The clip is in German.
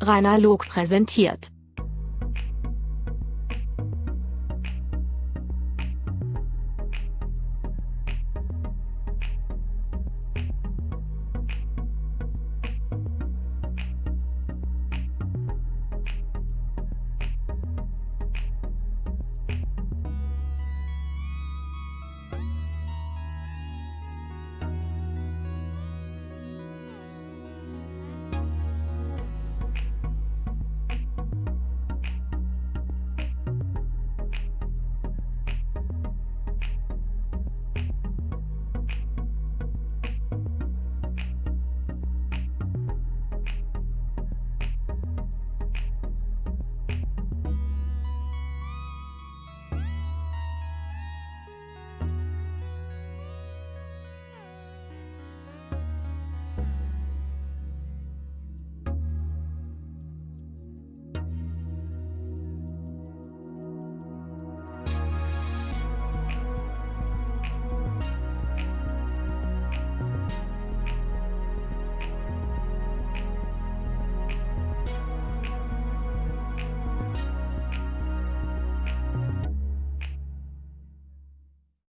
Rainer Log präsentiert.